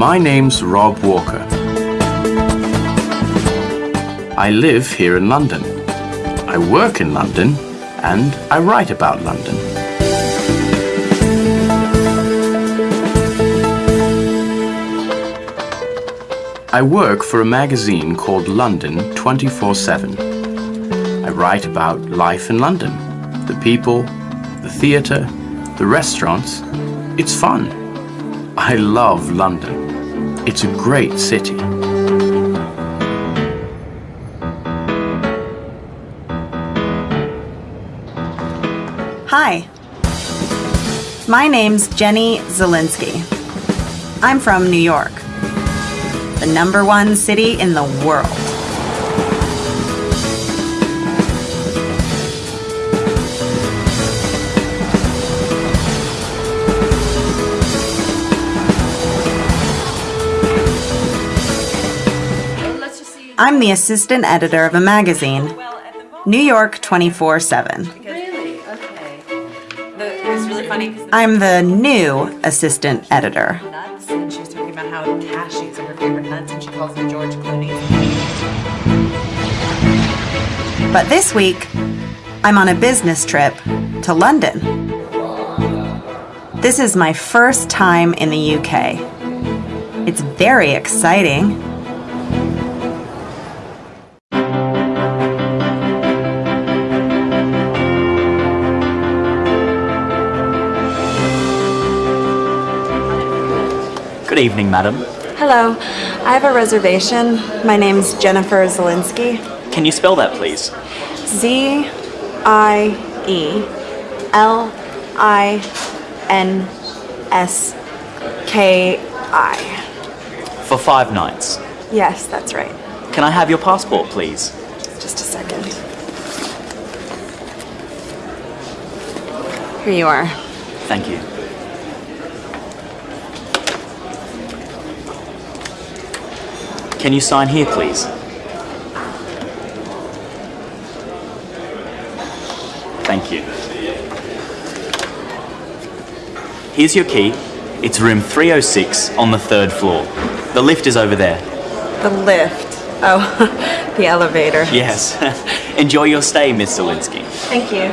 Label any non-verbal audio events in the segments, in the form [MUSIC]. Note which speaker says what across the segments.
Speaker 1: My name's Rob Walker. I live here in London. I work in London and I write about London. I work for a magazine called London 24 7. I write about life in London, the people, the theatre, the restaurants. It's fun. I love London. It's a great city.
Speaker 2: Hi. My name's Jenny Zielinski. I'm from New York, the number one city in the world. I'm the assistant editor of a magazine, New York 24 7.
Speaker 3: Really? Okay. The, it was really funny
Speaker 2: I'm the new assistant editor.
Speaker 3: nuts, and she was talking about how cashews are her favorite nuts, and she calls them George Clooney.
Speaker 2: But this week, I'm on a business trip to London. This is my first time in the UK. It's very exciting.
Speaker 4: Good evening, madam.
Speaker 2: Hello, I have a reservation. My name's Jennifer Zielinski.
Speaker 4: Can you spell that, please?
Speaker 2: Z I E L I N S K I.
Speaker 4: For five nights.
Speaker 2: Yes, that's right.
Speaker 4: Can I have your passport, please?
Speaker 2: Just a second. Here you are.
Speaker 4: Thank you. Can you sign here, please? Thank you. Here's your key. It's room 306 on the third floor. The lift is over there.
Speaker 2: The lift. Oh, [LAUGHS] the elevator.
Speaker 4: Yes. [LAUGHS] Enjoy your stay, Miss Zielinski.
Speaker 2: Thank you.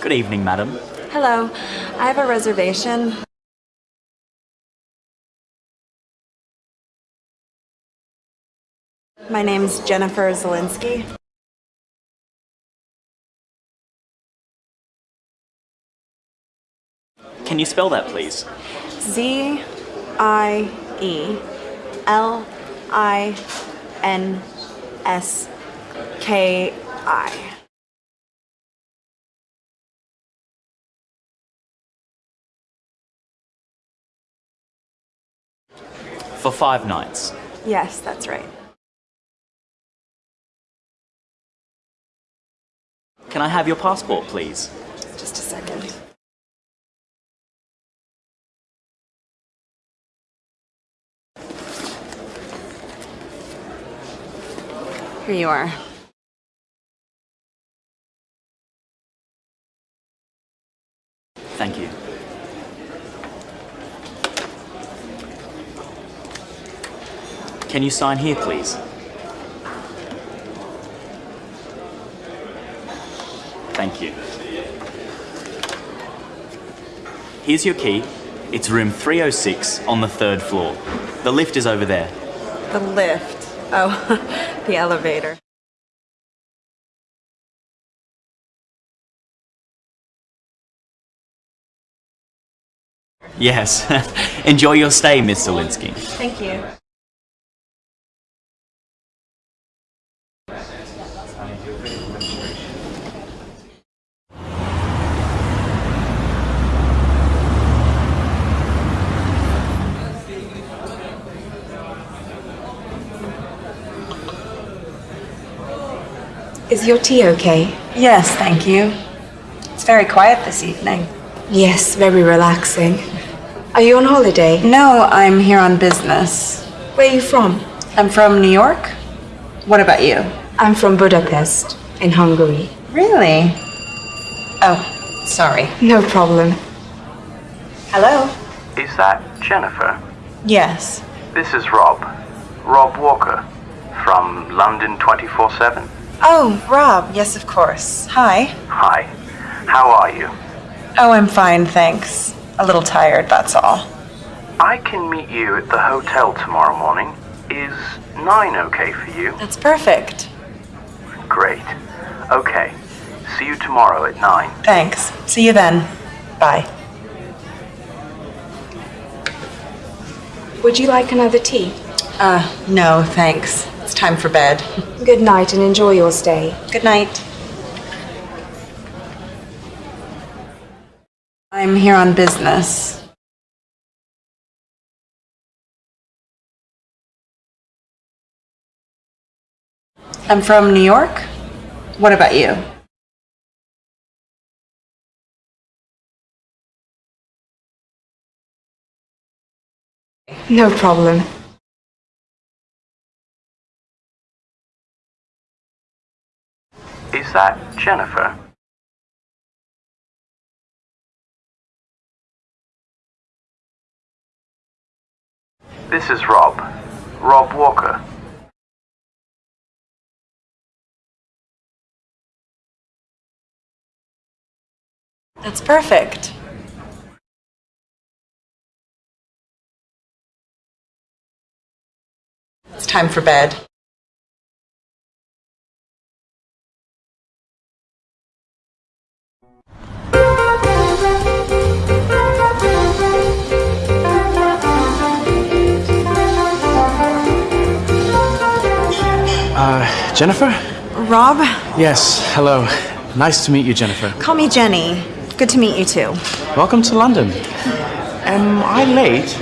Speaker 4: Good evening, madam.
Speaker 2: Hello, I have a reservation. My name's Jennifer Zielinski.
Speaker 4: Can you spell that, please?
Speaker 2: Z I E L I N S K I.
Speaker 4: For five nights.
Speaker 2: Yes, that's right.
Speaker 4: Can I have your passport, please?
Speaker 2: Just a second. Here you are.
Speaker 4: Thank you. Can you sign here, please? Thank you. Here's your key. It's room 306 on the third floor. The lift is over there.
Speaker 2: The lift. Oh, [LAUGHS] the elevator.
Speaker 4: Yes. [LAUGHS] Enjoy your stay, Miss Zielinski.
Speaker 2: Thank you.
Speaker 5: Is your tea okay?
Speaker 2: Yes, thank you. It's very quiet this evening.
Speaker 5: Yes, very relaxing. Are you on holiday?
Speaker 2: No, I'm here on business.
Speaker 5: Where are you from?
Speaker 2: I'm from New York. What about you?
Speaker 5: I'm from Budapest, in Hungary.
Speaker 2: Really? Oh, Sorry.
Speaker 5: No problem.
Speaker 2: Hello?
Speaker 1: Is that Jennifer?
Speaker 2: Yes.
Speaker 1: This is Rob. Rob Walker from London 24 7.
Speaker 2: Oh, Rob. Yes, of course. Hi.
Speaker 1: Hi. How are you?
Speaker 2: Oh, I'm fine, thanks. A little tired, that's all.
Speaker 1: I can meet you at the hotel tomorrow morning. Is 9 okay for you?
Speaker 2: That's perfect.
Speaker 1: Great. Okay. See you tomorrow at 9.
Speaker 2: Thanks. See you then. Bye.
Speaker 5: Would you like another tea?
Speaker 2: Uh, no, thanks. It's time for bed.
Speaker 5: Good night and enjoy your stay.
Speaker 2: Good night. I'm here on business. I'm from New York. What about you?
Speaker 5: No problem.
Speaker 1: That Jennifer? This is Rob. Rob Walker.
Speaker 2: That's perfect. It's time for bed.
Speaker 6: Jennifer?
Speaker 2: Rob,
Speaker 6: Yes, hello. Nice to meet you, Jennifer.
Speaker 2: call me Jenny. Good to meet you too.
Speaker 6: Welcome to London. Am I late?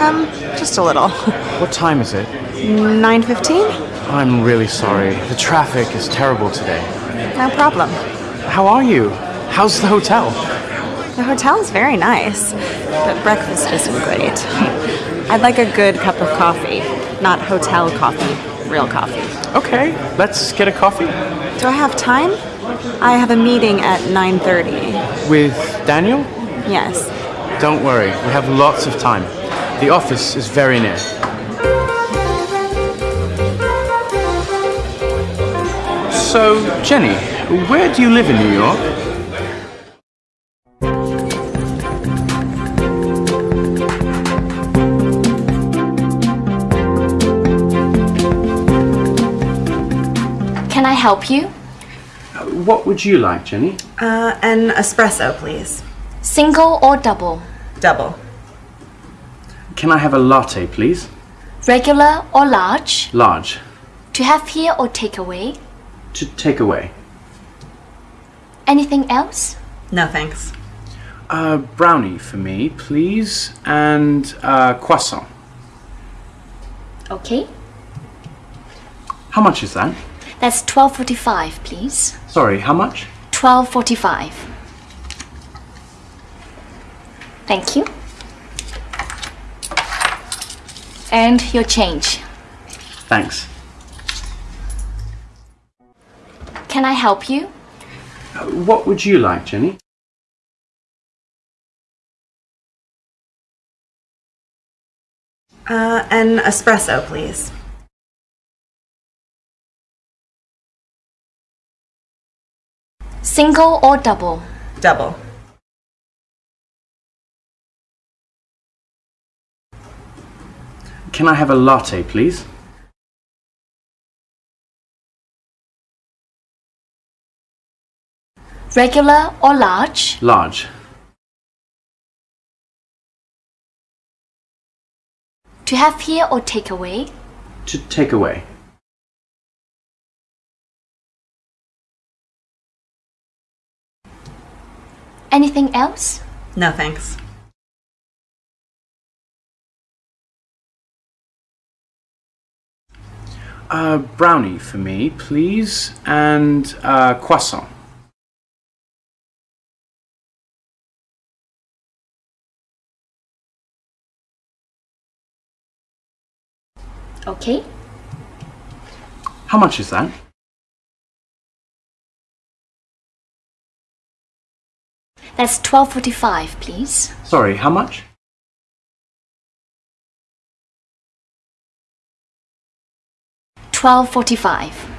Speaker 2: Um, just a little.
Speaker 6: What time is it?
Speaker 2: 9:15?
Speaker 6: I'm really sorry. The traffic is terrible today.
Speaker 2: No problem.
Speaker 6: How are you? How's the hotel?
Speaker 2: The hotel's very nice, but breakfast isn't great. [LAUGHS] I'd like a good cup of coffee, not hotel coffee, real coffee.
Speaker 6: Okay, let's get a coffee.
Speaker 2: Do I have time? I have a meeting at 9:30.
Speaker 6: With Daniel?
Speaker 2: Yes.
Speaker 6: Don't worry, we have lots of time. The office is very near. So, Jenny, where do you live in New York?
Speaker 7: Can I help you?
Speaker 6: What would you like, Jenny?
Speaker 2: Uh, an espresso, please.
Speaker 7: Single or double?
Speaker 2: Double.
Speaker 6: Can I have a latte, please?
Speaker 7: Regular or large?
Speaker 6: Large.
Speaker 7: To have here or take away?
Speaker 6: To take away.
Speaker 7: Anything else?
Speaker 2: No thanks.
Speaker 6: A brownie for me, please, and a croissant.
Speaker 7: Okay.
Speaker 6: How much is that?
Speaker 7: That's 12.45, please.
Speaker 6: Sorry, how much?
Speaker 7: 12.45. Thank you. And your change.
Speaker 6: Thanks.
Speaker 7: Can I help you?
Speaker 6: What would you like, Jenny?
Speaker 2: Uh, an espresso, please.
Speaker 7: Single or double?
Speaker 2: Double.
Speaker 6: Can I have a latte, please?
Speaker 7: Regular or large?
Speaker 6: Large.
Speaker 7: To have here or take away?
Speaker 6: To take away.
Speaker 7: Anything else?
Speaker 2: No thanks.
Speaker 6: A brownie for me, please, and a croissant.
Speaker 7: Okay.
Speaker 6: How much is that?
Speaker 7: That's 12.45, please.
Speaker 6: Sorry, how much?
Speaker 7: Twelve forty-five.